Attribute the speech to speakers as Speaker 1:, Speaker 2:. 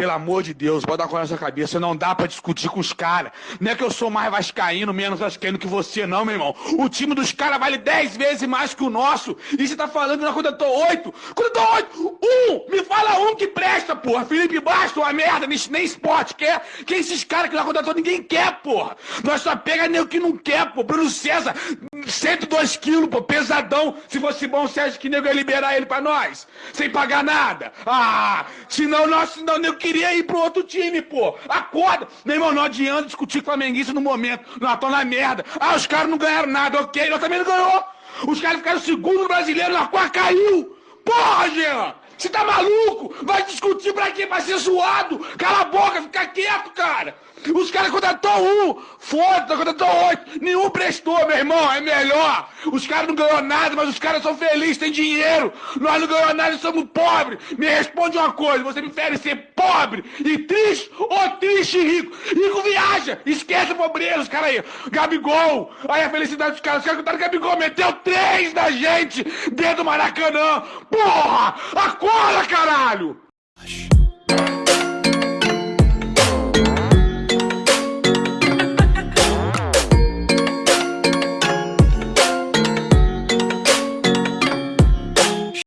Speaker 1: Pelo amor de Deus, bota com essa cabeça. Não dá pra discutir com os caras. Não é que eu sou mais vascaíno, menos vascaíno que você, não, meu irmão. O time dos caras vale 10 vezes mais que o nosso. E você tá falando na conta tô 8. Quando eu tô 8, um! Me fala um que presta, porra. Felipe Bastos, uma merda, nem, esporte quer. Que esses caras que na conta ninguém quer, porra. Nós só pega nem o que não quer, pô. Bruno César, 102 quilos, pô, pesadão. Se fosse bom, você acha que nego ia liberar ele pra nós? Sem pagar nada. Ah, senão nós, senão nego queria ir pro outro time, pô. Acorda. Meu irmão, não adianta discutir Flamenguista no momento. Nós estamos na merda. Ah, os caras não ganharam nada, ok. Nós também não ganhou. Os caras ficaram segundo brasileiro, na qual caiu. Porra, Jean! Você tá maluco? Vai discutir pra quê? Pra ser zoado? Cala a boca, fica quieto, cara! Os caras contratou um, foda, contratou oito, nenhum prestou, meu irmão, é melhor. Os caras não ganhou nada, mas os caras são felizes, têm dinheiro. Nós não ganhamos nada somos pobres. Me responde uma coisa, você prefere ser pobre e triste ou triste e rico? Rico viaja, esquece a pobreza, os caras aí. Gabigol, aí a felicidade dos caras, os caras contaram Gabigol, meteu três da gente dentro do Maracanã. Porra, acorda, caralho!